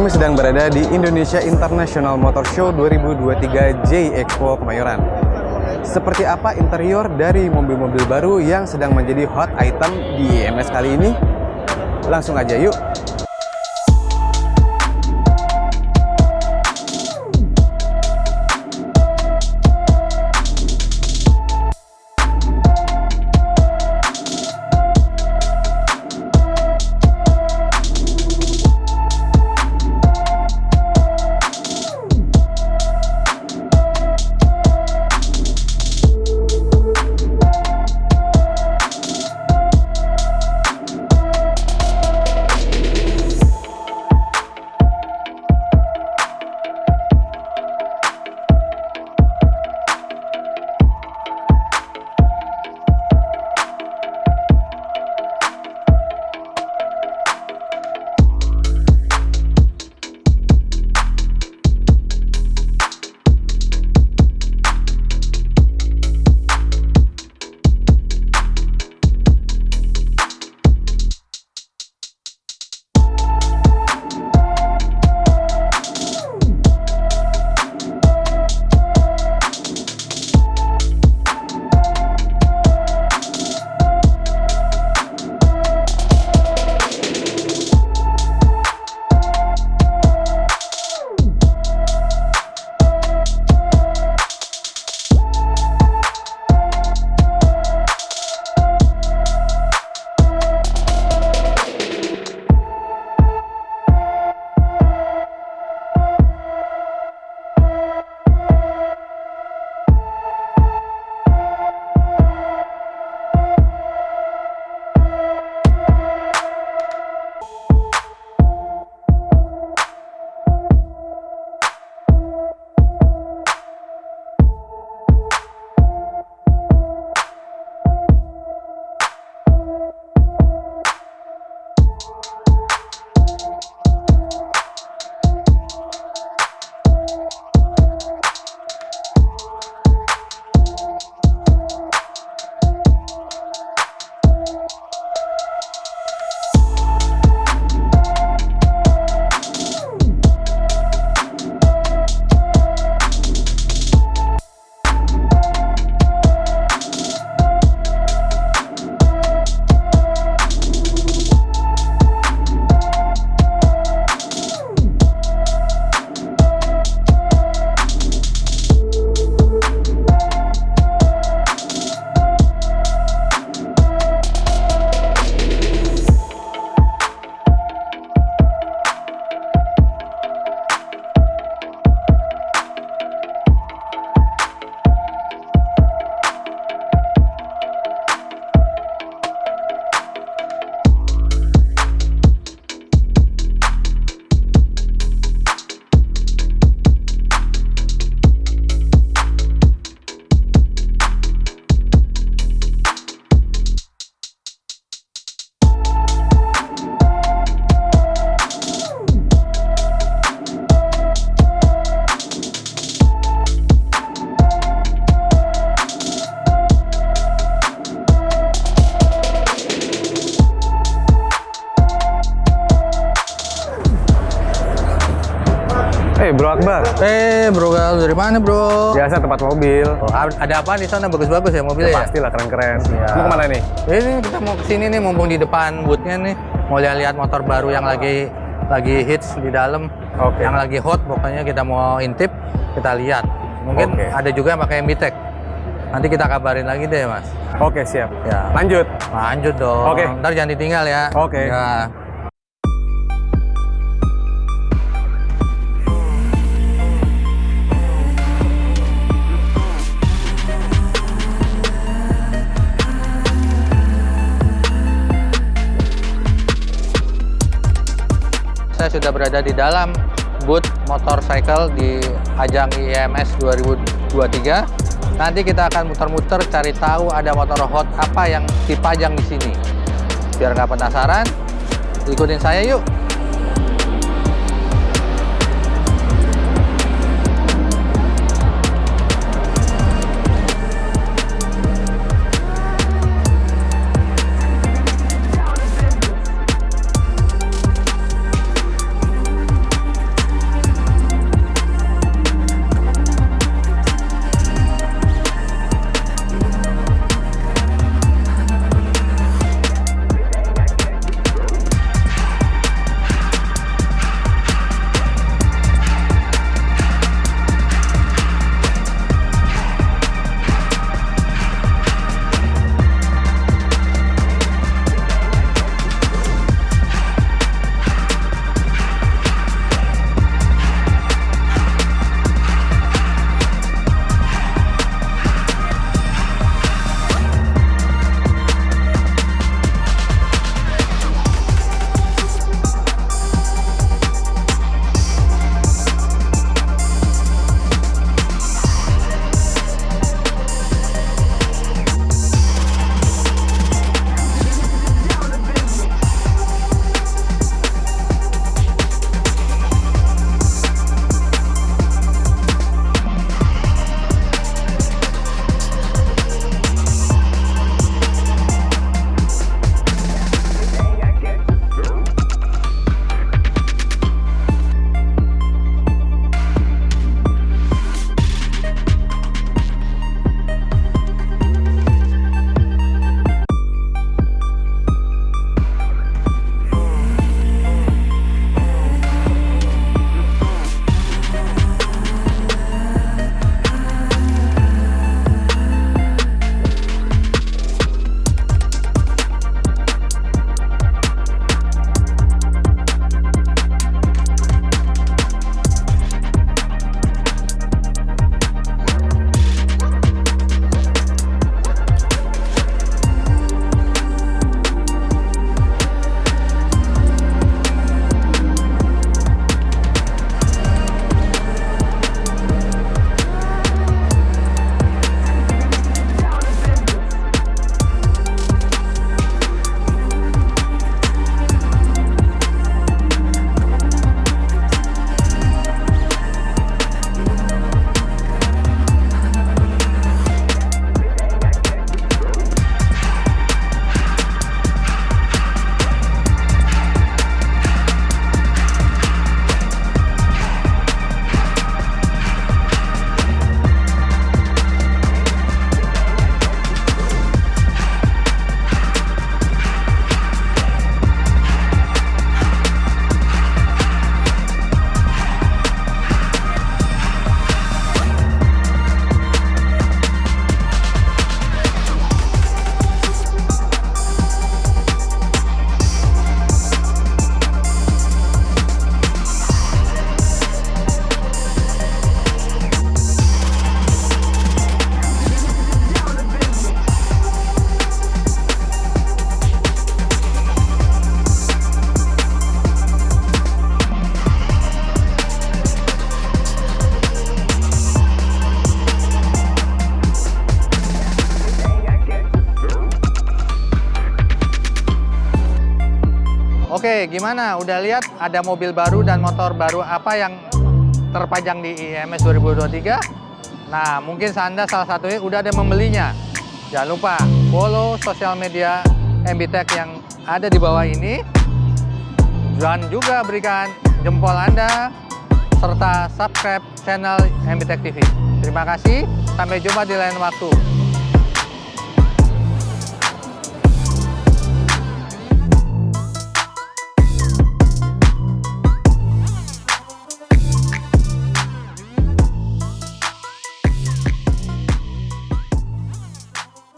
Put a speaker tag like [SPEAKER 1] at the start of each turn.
[SPEAKER 1] kami sedang berada di Indonesia International Motor Show 2023 J Expo Kemayoran. Seperti apa interior dari mobil-mobil baru yang sedang menjadi hot item di IMS kali ini? Langsung aja yuk Eh, Bro Akbar.
[SPEAKER 2] Eh, bro, Gal, dari mana, bro?
[SPEAKER 1] Biasa tempat mobil.
[SPEAKER 2] Oh, ada apa di sana bagus-bagus ya mobilnya ya?
[SPEAKER 1] Pastilah keren-keren.
[SPEAKER 2] Siap.
[SPEAKER 1] Mau ke mana nih?
[SPEAKER 2] Ini kita mau ke sini nih, mumpung di depan boothnya nih, mau lihat-lihat motor baru yang lagi lagi hits di dalam,
[SPEAKER 1] Oke.
[SPEAKER 2] yang lagi hot, pokoknya kita mau intip, kita lihat. Mungkin
[SPEAKER 1] Oke.
[SPEAKER 2] ada juga yang pakai MBTEC. Nanti kita kabarin lagi deh, mas.
[SPEAKER 1] Oke, siap.
[SPEAKER 2] Ya.
[SPEAKER 1] Lanjut.
[SPEAKER 2] Lanjut dong.
[SPEAKER 1] Oke.
[SPEAKER 2] Ntar jangan ditinggal ya.
[SPEAKER 1] Oke.
[SPEAKER 2] Ya. Sudah berada di dalam booth motorcycle di ajang IMS 2023. Nanti kita akan muter-muter cari tahu ada motor hot apa yang dipajang di sini. Biar nggak penasaran, ikutin saya yuk. Oke, gimana? Udah lihat ada mobil baru dan motor baru apa yang terpajang di IMS 2023? Nah, mungkin Anda salah satunya udah ada membelinya. Jangan lupa follow sosial media MBTech yang ada di bawah ini. Dan juga berikan jempol Anda serta subscribe channel MBTech TV. Terima kasih, sampai jumpa di lain waktu.